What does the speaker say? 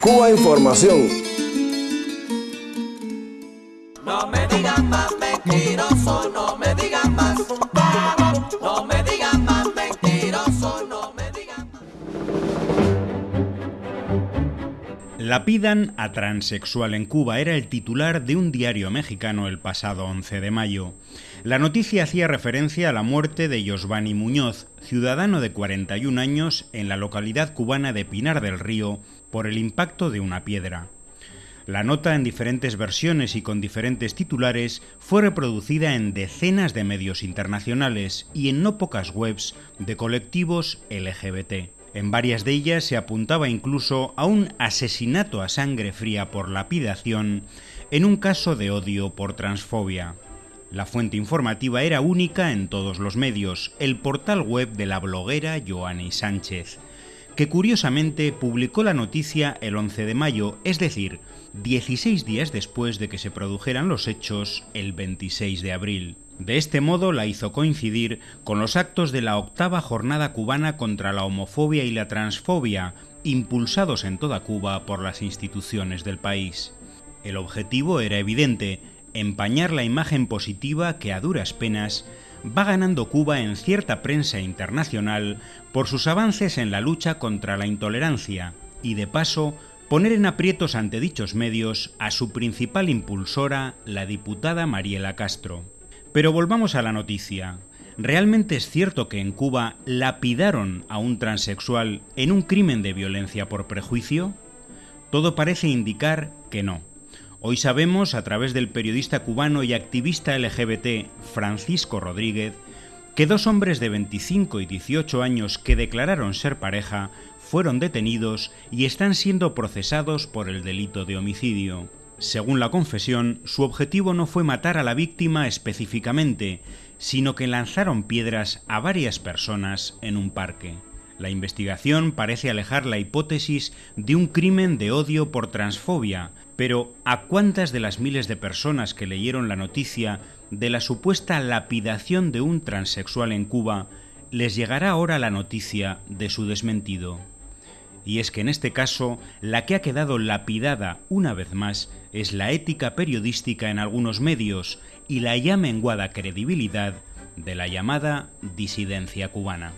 Cuba Información. Lapidan a transexual en Cuba era el titular de un diario mexicano el pasado 11 de mayo. La noticia hacía referencia a la muerte de Yosvani Muñoz, ciudadano de 41 años en la localidad cubana de Pinar del Río, por el impacto de una piedra. La nota en diferentes versiones y con diferentes titulares fue reproducida en decenas de medios internacionales y en no pocas webs de colectivos LGBT. En varias de ellas se apuntaba incluso a un asesinato a sangre fría por lapidación en un caso de odio por transfobia. La fuente informativa era única en todos los medios, el portal web de la bloguera Joanny Sánchez, que curiosamente publicó la noticia el 11 de mayo, es decir, 16 días después de que se produjeran los hechos el 26 de abril. De este modo la hizo coincidir con los actos de la octava jornada cubana contra la homofobia y la transfobia, impulsados en toda Cuba por las instituciones del país. El objetivo era evidente, empañar la imagen positiva que a duras penas va ganando Cuba en cierta prensa internacional por sus avances en la lucha contra la intolerancia y de paso poner en aprietos ante dichos medios a su principal impulsora, la diputada Mariela Castro. Pero volvamos a la noticia. ¿Realmente es cierto que en Cuba lapidaron a un transexual en un crimen de violencia por prejuicio? Todo parece indicar que no. Hoy sabemos, a través del periodista cubano y activista LGBT Francisco Rodríguez, que dos hombres de 25 y 18 años que declararon ser pareja fueron detenidos y están siendo procesados por el delito de homicidio. Según la confesión, su objetivo no fue matar a la víctima específicamente, sino que lanzaron piedras a varias personas en un parque. La investigación parece alejar la hipótesis de un crimen de odio por transfobia, pero ¿a cuántas de las miles de personas que leyeron la noticia de la supuesta lapidación de un transexual en Cuba les llegará ahora la noticia de su desmentido? Y es que en este caso, la que ha quedado lapidada una vez más es la ética periodística en algunos medios y la ya menguada credibilidad de la llamada disidencia cubana.